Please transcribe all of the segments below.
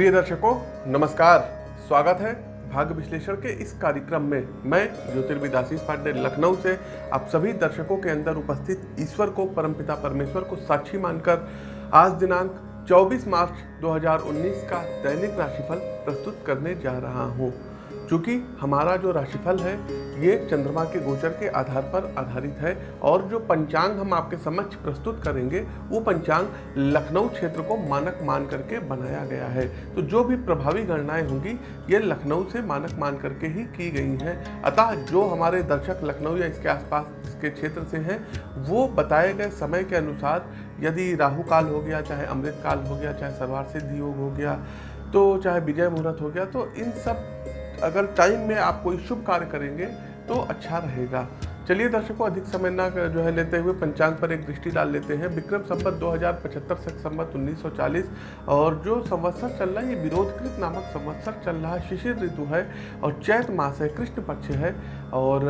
प्रिय दर्शकों, नमस्कार स्वागत है भाग्य विश्लेषण के इस कार्यक्रम में मैं ज्योतिर्विद आशीष पांडे, लखनऊ से आप सभी दर्शकों के अंदर उपस्थित ईश्वर को, परमपिता परमेश्वर को साक्षी मानकर आज दिनांक 24 मार्च 2019 का दैनिक राशिफल प्रस्तुत करने जा रहा हूँ। चूँकि हमारा जो राशिफल है, ये चंद्रमा के गोचर के आधार पर आधारित है और जो पंचांग हम आपके समक्ष प्रस्तुत करेंगे, वो पंचांग लखनऊ क्षेत्र को मानक मान करके बनाया गया है। तो जो भी प्रभावी गणनाएँ होंगी, ये लखनऊ से मानक मान करके ही की गई हैं। अतः जो हमारे दर्शक लखनऊ या इसके आसपास के क्षेत्र से हैं, वो बताए गए समय के अनुसार, यदि राहु काल हो गया, चाहे अमृत काल हो गया, चाहे सर्वार सिद्धि योग हो गया तो चाहे विजय मुहूर्त हो गया तो इन सब अगर टाइम में आप कोई शुभ कार्य करेंगे तो अच्छा रहेगा। चलिए दर्शकों, अधिक समय ना जो है लेते हुए पंचांग पर एक दृष्टि डाल लेते हैं। विक्रम संवत 2075 से संवत 1940 और जो संवत्सर चल रहा है, ये विरोधकृत नामक संवत्सर चल रहा है। शिशिर ऋतु है और चैत मास है, कृष्ण पक्ष है और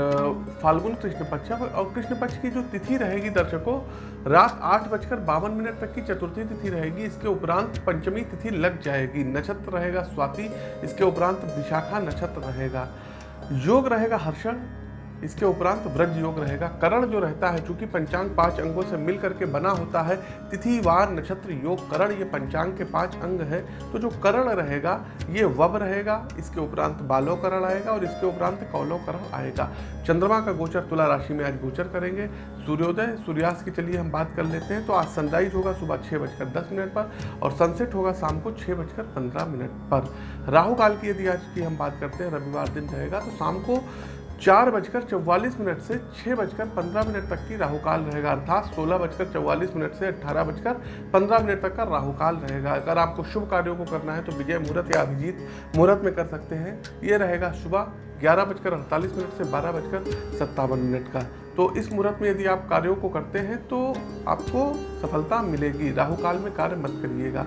फाल्गुन कृष्ण पक्ष है। और कृष्ण पक्ष की जो तिथि रहेगी दर्शकों, रात आठ बजकर बावन मिनट तक की चतुर्थी तिथि रहेगी। इसके उपरांत पंचमी तिथि लग जाएगी। नक्षत्र रहेगा स्वाति, इसके उपरांत विशाखा नक्षत्र रहेगा। योग रहेगा हर्षण इसके उपरांत व्रज योग रहेगा। करण जो रहता है, चूँकि पंचांग पाँच अंगों से मिल करके बना होता है तिथि वार नक्षत्र योग, करण ये पंचांग के पाँच अंग है। तो जो करण रहेगा, ये वब रहेगा, इसके उपरांत बालो करण आएगा और इसके उपरांत कौलो करण आएगा। चंद्रमा का गोचर तुला राशि में आज गोचर करेंगे। सूर्योदय, सूर्यास्त की चलिए हम बात कर लेते हैं। तो आज सनराइज होगा सुबह छः बजकर दस मिनट पर और सनसेट होगा शाम को छः बजकर पंद्रह मिनट पर। राहु काल की यदि आज की हम बात करते हैं, रविवार दिन रहेगा तो शाम को चार बजकर चौवालीस मिनट से छः बजकर पंद्रह मिनट तक की राहुकाल रहेगा, अर्थात सोलह बजकर चौवालीस मिनट से अट्ठारह बजकर पंद्रह मिनट तक का राहुकाल रहेगा। अगर आपको शुभ कार्यों को करना है तो विजय मुहूर्त या अभिजीत मुहूर्त में कर सकते हैं। ये रहेगा सुबह ग्यारह बजकर अड़तालीस मिनट से बारह बजकर सत्तावन मिनट का। तो इस मुहूर्त में यदि आप कार्यों को करते हैं तो आपको सफलता मिलेगी। राहुकाल में कार्य मत करिएगा।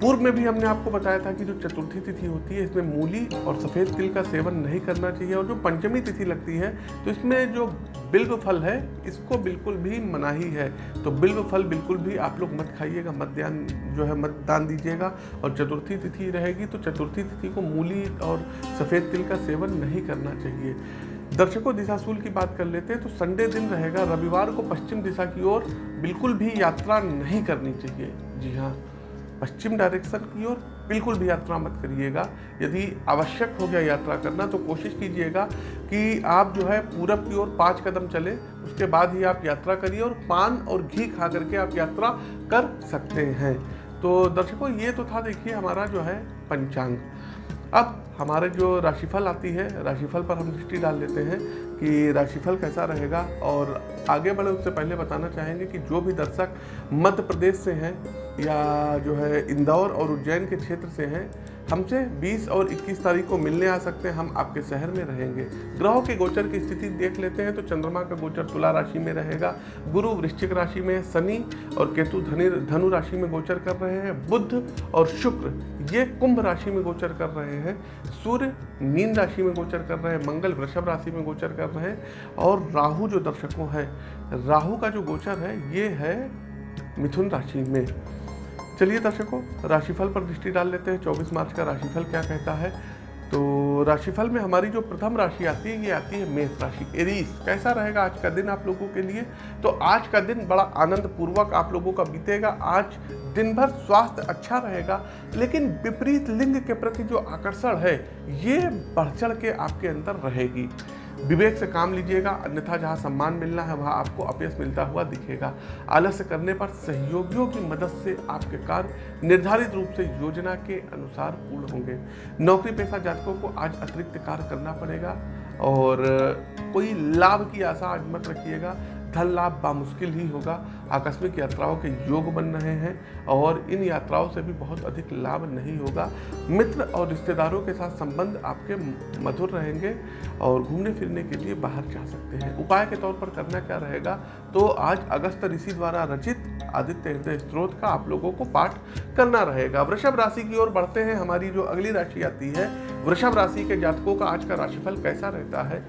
पूर्व में भी हमने आपको बताया था कि जो चतुर्थी तिथि होती है, इसमें मूली और सफ़ेद तिल का सेवन नहीं करना चाहिए और जो पंचमी तिथि लगती है तो इसमें जो बिल्व फल है, इसको बिल्कुल भी मनाही है। तो बिल्व फल बिल्कुल भी आप लोग मत खाइएगा, मत ध्यान जो है, मत दान दीजिएगा और चतुर्थी तिथि रहेगी तो चतुर्थी तिथि को मूली और सफ़ेद तिल का सेवन नहीं करना चाहिए। दर्शकों, दिशाशूल की बात कर लेते हैं तो संडे दिन रहेगा, रविवार को पश्चिम दिशा की ओर बिल्कुल भी यात्रा नहीं करनी चाहिए। जी हाँ। पश्चिम डायरेक्शन की ओर बिल्कुल भी यात्रा मत करिएगा। यदि आवश्यक हो गया यात्रा करना तो कोशिश कीजिएगा कि आप जो है पूरब की ओर पाँच कदम चले, उसके बाद ही आप यात्रा करिए और पान और घी खा करके आप यात्रा कर सकते हैं। तो दर्शकों, ये तो था देखिए हमारा जो है पंचांग। अब हमारे जो राशिफल आती है, राशिफल पर हम दृष्टि डाल लेते हैं कि राशिफल कैसा रहेगा और आगे बढ़े उससे पहले बताना चाहेंगे कि जो भी दर्शक मध्य प्रदेश से हैं या जो है इंदौर और उज्जैन के क्षेत्र से हैं हमसे 20 और 21 तारीख को मिलने आ सकते हैं। हम आपके शहर में रहेंगे। ग्रहों के गोचर की स्थिति देख लेते हैं तो चंद्रमा का गोचर तुला राशि में रहेगा। गुरु वृश्चिक राशि में शनि और केतु धनि, धनु राशि में गोचर कर रहे हैं। बुद्ध और शुक्र, ये कुंभ राशि में गोचर कर रहे हैं। सूर्य मीन राशि में गोचर कर रहे हैं। मंगल वृषभ राशि में गोचर कर रहे हैं। और राहु जो दर्शकों है, राहु का जो गोचर है, ये है मिथुन राशि में। चलिए दर्शकों, राशिफल पर दृष्टि डाल लेते हैं। 24 मार्च का राशिफल क्या कहता है? तो राशिफल में हमारी जो प्रथम राशि आती है, ये आती है मेष राशि, एरीस। कैसा रहेगा आज का दिन आप लोगों के लिए? तो आज का दिन बड़ा आनंद पूर्वक आप लोगों का बीतेगा। आज दिन भर स्वास्थ्य अच्छा रहेगा, लेकिन विपरीत लिंग के प्रति जो आकर्षण है, ये बढ़ चढ़ के आपके अंदर रहेगी। विवेक से काम लीजिएगा, अन्यथा जहाँ सम्मान मिलना है, वहाँ आपको अपयश मिलता हुआ दिखेगा। आलस्य करने पर सहयोगियों की मदद से आपके कार्य निर्धारित रूप से योजना के अनुसार पूर्ण होंगे। नौकरी पेशा जातकों को आज अतिरिक्त कार्य करना पड़ेगा और कोई लाभ की आशा आज मत रखिएगा। धन लाभ बामुश्किल ही होगा। आकस्मिक यात्राओं के योग बन रहे हैं और इन यात्राओं से भी बहुत अधिक लाभ नहीं होगा। मित्र और रिश्तेदारों के साथ संबंध आपके मधुर रहेंगे और घूमने फिरने के लिए बाहर जा सकते हैं। उपाय के तौर पर करना क्या रहेगा? तो आज अगस्त ऋषि द्वारा रचित आदित्य हृदय स्त्रोत का आप लोगों को पाठ करना रहेगा। वृषभ राशि की ओर बढ़ते हैं हमारी जो अगली राशि आती है। वृषभ राशि के जातकों का आज का राशिफल कैसा रहता है?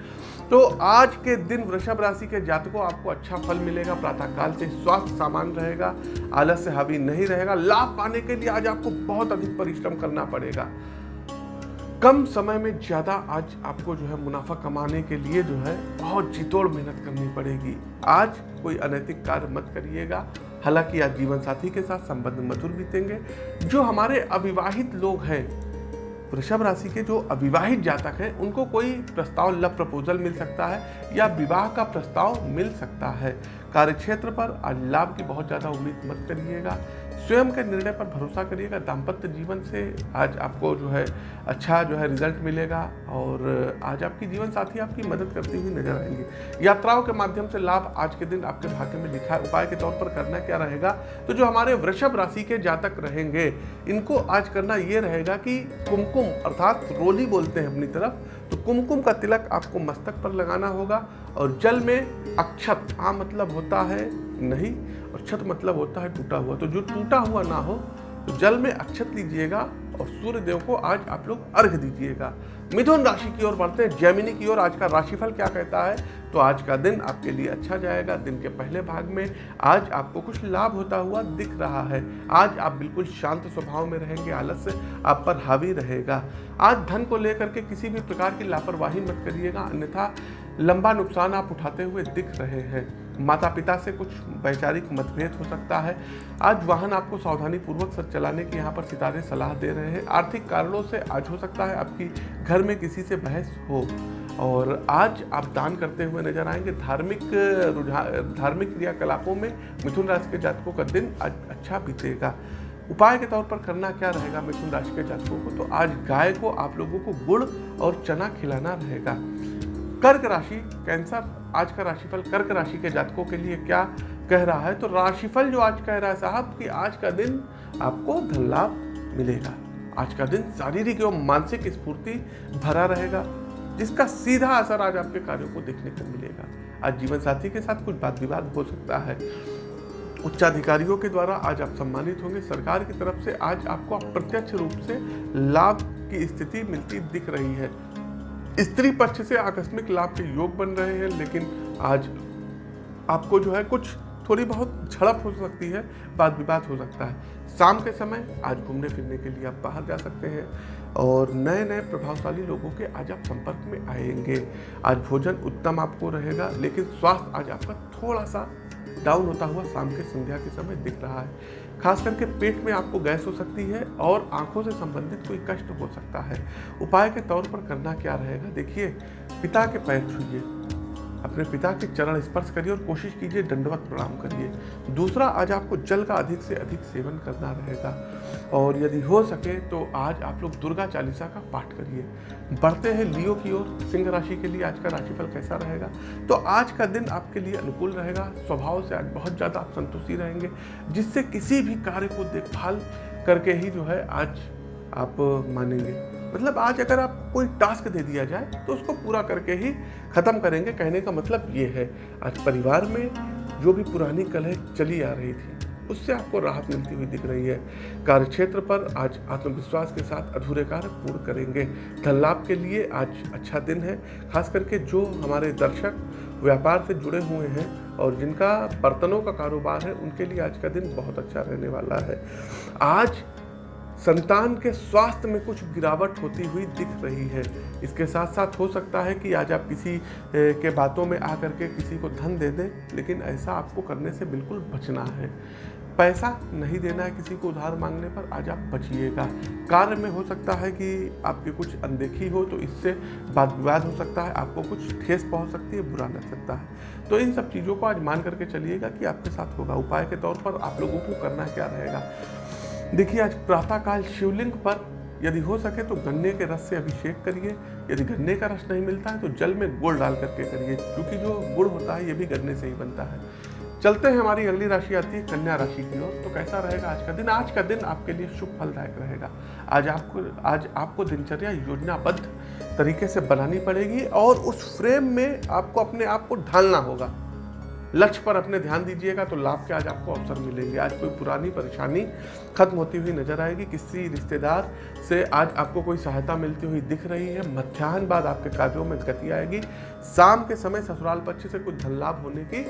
तो आज के दिन वृषभ राशि के जातकों, आपको अच्छा फल मिलेगा, प्रातःकाल से स्वास्थ्य सामान्य रहेगा आलस्य हावी नहीं रहेगा, लाभ पाने के लिए आज आपको बहुत अधिक परिश्रम करना पड़ेगा। कम समय में ज़्यादा आज आपको जो है मुनाफा कमाने के लिए जो है बहुत जितोड़ मेहनत करनी पड़ेगी। आज कोई अनैतिक कार्य मत करिएगा। हालाँकि आज जीवन साथी के साथ संबंध मधुर बीतेंगे। जो हमारे अविवाहित लोग हैं वृषभ राशि के जो अविवाहित जातक हैं, उनको कोई प्रस्ताव लव प्रपोजल मिल सकता है या विवाह का प्रस्ताव मिल सकता है। कार्यक्षेत्र पर आज लाभ की बहुत ज़्यादा उम्मीद मत करिएगा। स्वयं के निर्णय पर भरोसा करिएगा। दाम्पत्य जीवन से आज आपको जो है अच्छा जो है रिज़ल्ट मिलेगा और आज आपकी जीवन साथी आपकी मदद करती हुई नज़र आएँगे। यात्राओं के माध्यम से लाभ आज के दिन आपके भाग्य में लिखा है। उपाय के तौर पर करना क्या रहेगा? तो जो हमारे वृषभ राशि के जातक रहेंगे, इनको आज करना ये रहेगा कि कुमकुम अर्थात रोली बोलते हैं अपनी तरफ़ तो कुमकुम का तिलक आपको मस्तक पर लगाना होगा और जल में अक्षत, आ मतलब होता है नहीं, और छत मतलब होता है टूटा हुआ। तो जो टूटा हुआ ना हो तो जल में अक्षत लीजिएगा और सूर्य देव को आज आप लोग अर्घ दीजिएगा। मिथुन राशि की ओर बढ़ते हैं, जैमिनी की ओर। आज का राशिफल क्या कहता है? तो आज का दिन आपके लिए अच्छा जाएगा। दिन के पहले भाग में आज आपको कुछ लाभ होता हुआ दिख रहा है। आज आप बिल्कुल शांत स्वभाव में रहेंगे आलस्य आप पर हावी रहेगा। आज धन को लेकर के किसी भी प्रकार की लापरवाही मत करिएगा, अन्यथा लंबा नुकसान आप उठाते हुए दिख रहे हैं। माता पिता से कुछ वैचारिक मतभेद हो सकता है। आज वाहन आपको सावधानी पूर्वक से चलाने की यहाँ पर सितारे सलाह दे रहे हैं। आर्थिक कारणों से आज हो सकता है आपकी घर में किसी से बहस हो। और आज आप दान करते हुए नज़र आएँगे। धार्मिक रुझान धार्मिक क्रियाकलापों में मिथुन राशि के जातकों का दिन आज अच्छा बीतेगा। उपाय के तौर पर करना क्या रहेगा मिथुन राशि के जातकों को? तो आज गाय को आप लोगों को गुड़ और चना खिलाना रहेगा। कर्क राशि, कैंसर, आज का राशिफल कर्क राशि के जातकों के लिए क्या कह रहा है? तो राशिफल जो आज कह रहा है साहब कि आज का दिन आपको धन लाभ मिलेगा। आज का दिन शारीरिक एवं मानसिक स्फूर्ति भरा रहेगा। जिसका सीधा असर आज आपके कार्यों को देखने को मिलेगा। आज जीवन साथी के साथ कुछ बात विवाद हो सकता है। उच्चाधिकारियों के द्वारा आज आप सम्मानित होंगे। सरकार की तरफ़ से आज आपको अप्रत्यक्ष रूप से लाभ की स्थिति मिलती दिख रही है। स्त्री पक्ष से आकस्मिक लाभ के योग बन रहे हैं, लेकिन आज आपको जो है कुछ थोड़ी बहुत झड़प हो सकती है, वाद विवाद हो सकता है। शाम के समय आज घूमने फिरने के लिए आप बाहर जा सकते हैं और नए नए प्रभावशाली लोगों के आज आप संपर्क में आएँगे। आज भोजन उत्तम आपको रहेगा, लेकिन स्वास्थ्य आज आपका थोड़ा सा डाउन होता हुआ शाम के संध्या के समय दिख रहा है। खास करके पेट में आपको गैस हो सकती है और आँखों से संबंधित कोई कष्ट हो सकता है। उपाय के तौर पर करना क्या रहेगा? देखिए, पिता के पैर छूइए। अपने पिता के चरण स्पर्श करिए और कोशिश कीजिए दंडवत प्रणाम करिए। दूसरा, आज आपको जल का अधिक से अधिक सेवन करना रहेगा और यदि हो सके तो आज आप लोग दुर्गा चालीसा का पाठ करिए। बढ़ते हैं लियो की ओर। सिंह राशि के लिए आज का राशिफल कैसा रहेगा? तो आज का दिन आपके लिए अनुकूल रहेगा। स्वभाव से आज बहुत ज़्यादा आप संतुष्टि रहेंगे, जिससे किसी भी कार्य को देखभाल करके ही जो है आज आप मानेंगे। मतलब आज अगर आप कोई टास्क दे दिया जाए तो उसको पूरा करके ही ख़त्म करेंगे। कहने का मतलब ये है, आज परिवार में जो भी पुरानी कलह चली आ रही थी, उससे आपको राहत मिलती हुई दिख रही है। कार्यक्षेत्र पर आज आत्मविश्वास के साथ अधूरे कार्य पूर्ण करेंगे। धन लाभ के लिए आज अच्छा दिन है, खास करके जो हमारे दर्शक व्यापार से जुड़े हुए हैं और जिनका बर्तनों का कारोबार है, उनके लिए आज का दिन बहुत अच्छा रहने वाला है। आज संतान के स्वास्थ्य में कुछ गिरावट होती हुई दिख रही है। इसके साथ साथ हो सकता है कि आज आप किसी के बातों में आकर के किसी को धन दे दें, लेकिन ऐसा आपको करने से बिल्कुल बचना है। पैसा नहीं देना है किसी को उधार मांगने पर, आज आप बचिएगा। कार्य में हो सकता है कि आपकी कुछ अनदेखी हो तो इससे वाद विवाद हो सकता है, आपको कुछ ठेस पहुँच सकती है, बुरा लग सकता है। तो इन सब चीज़ों को आज मान करके चलिएगा कि आपके साथ होगा। उपाय के तौर पर आप लोगों को करना क्या रहेगा? देखिए, आज प्रातःकाल शिवलिंग पर यदि हो सके तो गन्ने के रस से अभिषेक करिए। यदि गन्ने का रस नहीं मिलता है तो जल में गुड़ डाल करके करिए, क्योंकि जो गुड़ होता है, ये भी गन्ने से ही बनता है। चलते हैं हमारी अगली राशि आती है, कन्या राशि की ओर। तो कैसा रहेगा आज का दिन? आज का दिन आपके लिए शुभ फलदायक रहेगा। आज आपको आज आपको दिनचर्या योजनाबद्ध तरीके से बनानी पड़ेगी और उस फ्रेम में आपको अपने आप को ढालना होगा। लक्ष्य पर अपने ध्यान दीजिएगा तो लाभ के आज आपको अवसर मिलेंगे। आज कोई पुरानी परेशानी खत्म होती हुई नज़र आएगी। किसी रिश्तेदार से आज आपको कोई सहायता मिलती हुई दिख रही है, मध्याह्न बाद आपके कार्यों में गति आएगी। शाम के समय ससुराल पक्ष से कुछ धन लाभ होने की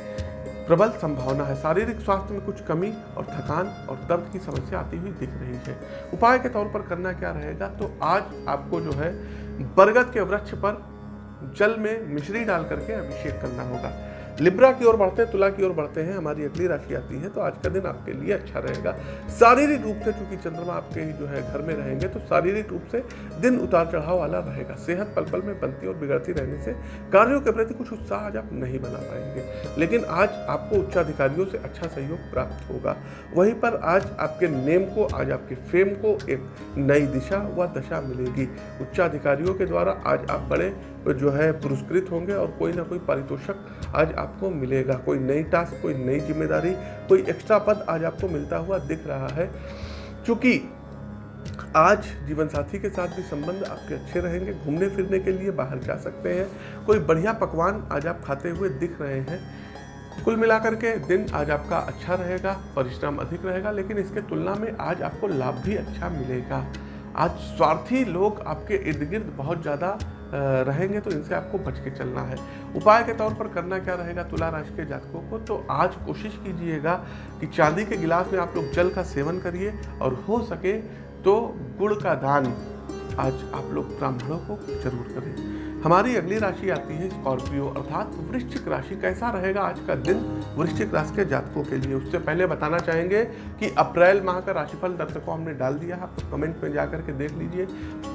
प्रबल संभावना है। शारीरिक स्वास्थ्य में कुछ कमी और थकान और दर्द की समस्या आती हुई दिख रही है। उपाय के तौर पर करना क्या रहेगा? तो आज आपको जो है, बरगद के वृक्ष पर जल में मिश्री डाल करके अभिषेक करना होगा। लिब्रा की ओर बढ़ते हैं, तुला की ओर बढ़ते हैं, हमारी अगली राशि आती है तो आज का दिन आपके लिए अच्छा रहेगा। शारीरिक रूप से चूँकि चंद्रमा आपके जो है घर में रहेंगे तो शारीरिक रूप से दिन उतार चढ़ाव वाला रहेगा। सेहत पल पल में बनती और बिगड़ती रहने से कार्यों के प्रति कुछ उत्साह आज आप नहीं बना पाएँगे। लेकिन आज आपको उच्चाधिकारियों से अच्छा सहयोग प्राप्त होगा। वहीं पर आज आपके नेम को, आज आपके फेम को एक नई दिशा व दशा मिलेगी। उच्चाधिकारियों के द्वारा आज आप बड़े जो है पुरस्कृत होंगे और कोई ना कोई पारितोषक आज आपको मिलेगा। कोई नई टास्क कोई नई ज़िम्मेदारी, कोई एक्स्ट्रा पद आज आपको मिलता हुआ दिख रहा है। क्योंकि आज जीवन साथी के साथ भी संबंध आपके अच्छे रहेंगे, घूमने फिरने के लिए बाहर जा सकते हैं। कोई बढ़िया पकवान आज आप खाते हुए दिख रहे हैं। कुल मिलाकर के दिन आज आपका अच्छा रहेगा, परिश्रम अधिक रहेगा, लेकिन इसके तुलना में आज आपको लाभ भी अच्छा मिलेगा। आज स्वार्थी लोग आपके इर्द गिर्द बहुत ज़्यादा रहेंगे तो इनसे आपको बच के चलना है। उपाय के तौर पर करना क्या रहेगा तुला राशि के जातकों को? तो आज कोशिश कीजिएगा कि चांदी के गिलास में आप लोग जल का सेवन करिए और हो सके तो गुड़ का दान आज आप लोग ब्राह्मणों को ज़रूर करें। हमारी अगली राशि आती है स्कॉर्पियो, अर्थात वृश्चिक राशि। कैसा रहेगा आज का दिन? वृश्चिक राशि के जातकों के लिए उससे पहले बताना चाहेंगे कि अप्रैल माह का राशिफल दर्शकों हमने डाल दिया है। आप कमेंट में जा करके देख लीजिए।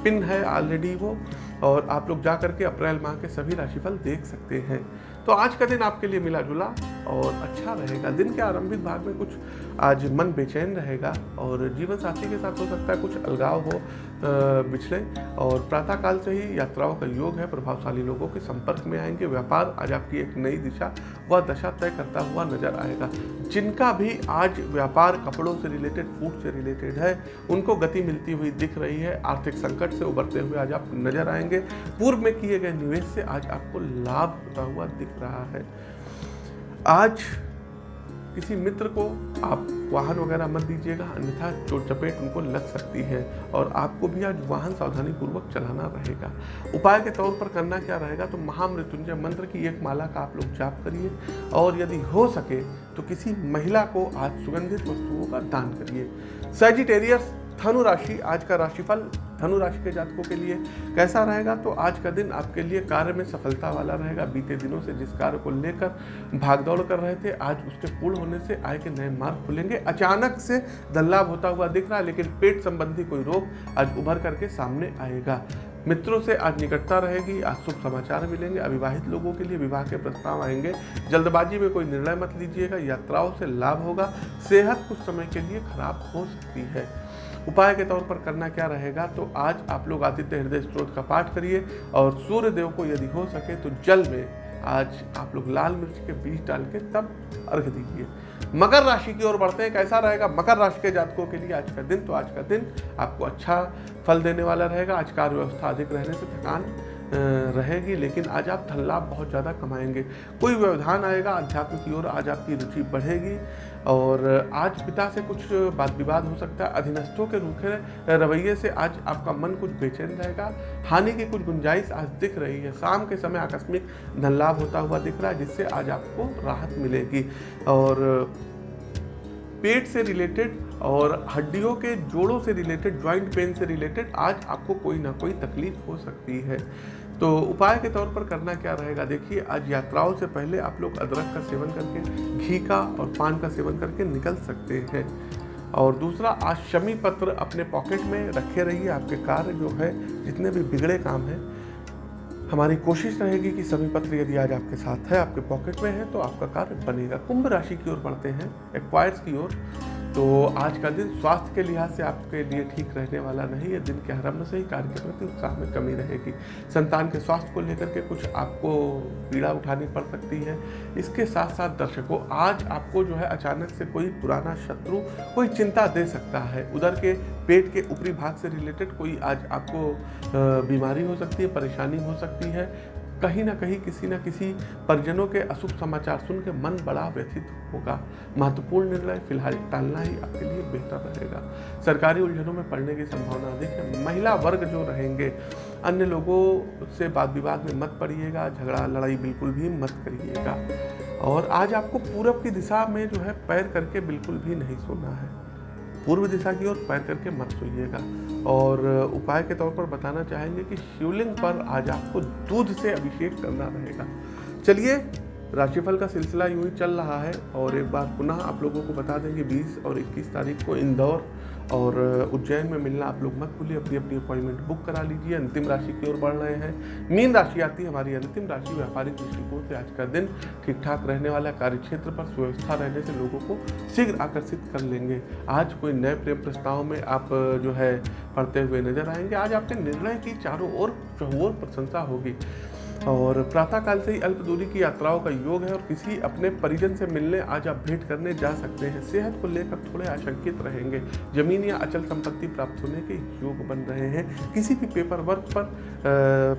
पिन है ऑलरेडी वो, और आप लोग जा करके अप्रैल माह के सभी राशिफल देख सकते हैं। तो आज का दिन आपके लिए मिला जुला और अच्छा रहेगा। दिन के आरंभिक भाग में कुछ आज मन बेचैन रहेगा और जीवन साथी के साथ हो सकता है कुछ अलगाव हो। पिछले और प्रातःकाल से ही यात्राओं का योग है। प्रभावशाली लोगों के संपर्क में आएँगे। व्यापार आज आपकी एक नई दिशा व दशा तय करता हुआ नज़र आएगा। जिनका भी आज व्यापार कपड़ों से रिलेटेड फ़ूड से रिलेटेड है, उनको गति मिलती हुई दिख रही है। आर्थिक संकट से उबरते हुए आज आप नज़र आएँगे। पूर्व में किए गए निवेश से आज आपको लाभ होता हुआ दिख रहा है। आज किसी मित्र को आप वाहन वगैरह मत दीजिएगा, अन्यथा चोट चपेट उनको लग सकती है और आपको भी आज वाहन सावधानी पूर्वक चलाना रहेगा। उपाय के तौर पर करना क्या रहेगा? तो महामृत्युंजय मंत्र की एक माला का आप लोग जाप करिए और यदि हो सके तो किसी महिला को आज सुगंधित वस्तुओं का दान करिए। सेजिटेरियस धनु राशि, आज का राशिफल धनु राशि के जातकों के लिए कैसा रहेगा? तो आज का दिन आपके लिए कार्य में सफलता वाला रहेगा। बीते दिनों से जिस कार्य को लेकर भागदौड़ कर रहे थे, आज उसके पूर्ण होने से आय के नए मार्ग खुलेंगे। अचानक से धन होता हुआ दिख रहा है लेकिन पेट संबंधी कोई रोग आज उभर करके सामने आएगा। मित्रों से आज निकटता रहेगी, आज शुभ समाचार मिलेंगे। अविवाहित लोगों के लिए विवाह के प्रस्ताव आएँगे। जल्दबाजी में कोई निर्णय मत लीजिएगा, यात्राओं से लाभ होगा। सेहत कुछ समय के लिए खराब हो सकती है। उपाय के तौर पर करना क्या रहेगा तो आज आप लोग आदित्य हृदय स्त्रोत का पाठ करिए और सूर्य देव को यदि हो सके तो जल में आज आप लोग लाल मिर्च के बीज डाल के तब अर्घ दीजिए। मकर राशि की ओर बढ़ते हैं, कैसा रहेगा? मकर राशि के जातकों के लिए आज का दिन तो आज का दिन आपको अच्छा फल देने वाला रहेगा। आज कार्य व्यवस्था अधिक रहने से थकान रहेगी, लेकिन आज आप धन लाभ बहुत ज़्यादा कमाएँगे। कोई व्यवधान आएगा अध्यात्म की ओर आज आपकी रुचि बढ़ेगी। और आज पिता से कुछ बात विवाद हो सकता है, अधीनस्थों के रूखे रवैये से आज आपका मन कुछ बेचैन रहेगा। हानि की कुछ गुंजाइश आज दिख रही है। शाम के समय आकस्मिक धन लाभ होता हुआ दिख रहा है, जिससे आज आपको राहत मिलेगी। और पेट से रिलेटेड और हड्डियों के जोड़ों से रिलेटेड ज्वाइंट पेन से रिलेटेड आज आपको कोई ना कोई तकलीफ़ हो सकती है। तो उपाय के तौर पर करना क्या रहेगा? देखिए, आज यात्राओं से पहले आप लोग अदरक का सेवन करके, घी का और पान का सेवन करके निकल सकते हैं। और दूसरा, आज शमी पत्र अपने पॉकेट में रखे रहिए, आपके कार्य जो है, जितने भी बिगड़े काम हैं हमारी कोशिश रहेगी कि सभी पत्र यदि आज आपके साथ है, आपके पॉकेट में है तो आपका कार्य बनेगा। कुंभ राशि की ओर बढ़ते हैं एक्वायर्स की ओर। तो आज का दिन स्वास्थ्य के लिहाज से आपके लिए ठीक रहने वाला नहीं है। दिन के आरंभ से ही कार्य के प्रति उत्साह में कमी रहेगी। संतान के स्वास्थ्य को लेकर के कुछ आपको पीड़ा उठानी पड़ सकती है। इसके साथ साथ दर्शकों, आज आपको जो है अचानक से कोई पुराना शत्रु, कोई चिंता दे सकता है। उधर के पेट के ऊपरी भाग से रिलेटेड कोई आज आपको बीमारी हो सकती है, परेशानी हो सकती है। कहीं ना कहीं किसी न किसी परिजनों के अशुभ समाचार सुन के मन बड़ा व्यथित होगा। महत्वपूर्ण निर्णय फ़िलहाल टालना ही आपके लिए बेहतर रहेगा। सरकारी उलझनों में पड़ने की संभावना अधिक है। महिला वर्ग जो रहेंगे, अन्य लोगों से वाद विवाद में मत पड़िएगा, झगड़ा, लड़ाई बिल्कुल भी मत करिएगा। और आज आपको पूरब की दिशा में जो है पैर करके बिल्कुल भी नहीं सोना है। पूर्व दिशा की ओर पैर करके मत सोइएगा। और उपाय के तौर पर बताना चाहेंगे कि शिवलिंग पर आज आपको दूध से अभिषेक करना रहेगा। चलिए, राशिफल का सिलसिला यूँ ही चल रहा है और एक बार पुनः आप लोगों को बता दें कि 20 और 21 तारीख को इंदौर और उज्जैन में मिलना आप लोग मत भूलिए, अपनी अपनी अपॉइंटमेंट बुक करा लीजिए, अंतिम राशि की ओर बढ़ रहे हैं। मीन राशि आती है हमारी, अंतिम राशि व्यापारिक दृष्टिकोण से आज का दिन ठीक ठाक रहने वाला कार्य क्षेत्र पर सुव्यवस्था रहने से लोगों को शीघ्र आकर्षित कर लेंगे। आज कोई नए प्रेम प्रस्ताव में आप जो है, पढ़ते हुए नज़र आएँगे। आज आपके निर्णय की चारों ओर चौर प्रशंसा होगी। और प्रातःकाल से ही अल्प दूरी की यात्राओं का योग है और किसी अपने परिजन से मिलने आज आप भेंट करने जा सकते हैं। सेहत को लेकर थोड़े आशंकित रहेंगे। ज़मीन या अचल संपत्ति प्राप्त होने के योग बन रहे हैं। किसी भी पेपर वर्क पर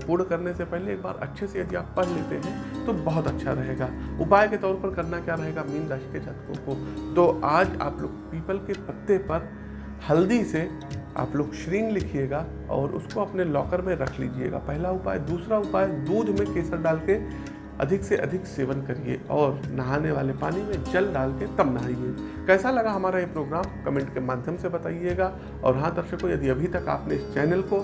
पूर्ण करने से पहले एक बार अच्छे से यदि आप पढ़ लेते हैं तो बहुत अच्छा रहेगा। उपाय के तौर पर करना क्या रहेगा? मीन राशि के जातकों को। तो आज आप लोग पीपल के पत्ते पर हल्दी से आप लोग श्रींग लिखिएगा और उसको अपने लॉकर में रख लीजिएगा। पहला उपाय, दूसरा उपाय, दूध में केसर डाल के अधिक से अधिक सेवन करिए और नहाने वाले पानी में जल डाल के तब नहाइए। कैसा लगा हमारा ये प्रोग्राम कमेंट के माध्यम से बताइएगा। और हाँ दर्शकों, यदि अभी तक आपने इस चैनल को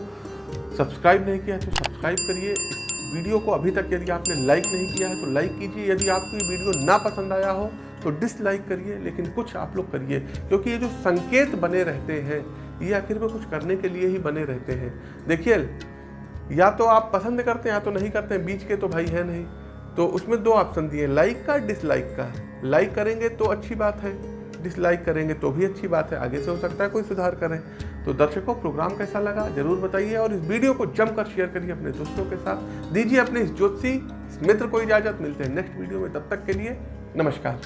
सब्सक्राइब नहीं किया है तो सब्सक्राइब करिए। इस वीडियो को अभी तक यदि आपने लाइक नहीं किया है तो लाइक कीजिए। यदि आपको ये वीडियो ना पसंद आया हो तो डिसलाइक करिए, लेकिन कुछ आप लोग करिए। क्योंकि ये जो संकेत बने रहते हैं ये आखिर में कुछ करने के लिए ही बने रहते हैं। देखिए, या तो आप पसंद करते हैं या तो नहीं करते हैं, बीच के तो भाई है नहीं। तो उसमें दो ऑप्शन दिए लाइक का डिसलाइक का। लाइक करेंगे तो अच्छी बात है डिसलाइक करेंगे तो भी अच्छी बात है, आगे से हो सकता है कोई सुधार करें। तो दर्शकों प्रोग्राम कैसा लगा ज़रूर बताइए और इस वीडियो को जमकर शेयर करिए अपने दोस्तों के साथ। दीजिए अपने इस ज्योतिषी मित्र को इजाज़त, मिलते हैं नेक्स्ट वीडियो में, तब तक के लिए नमस्कार।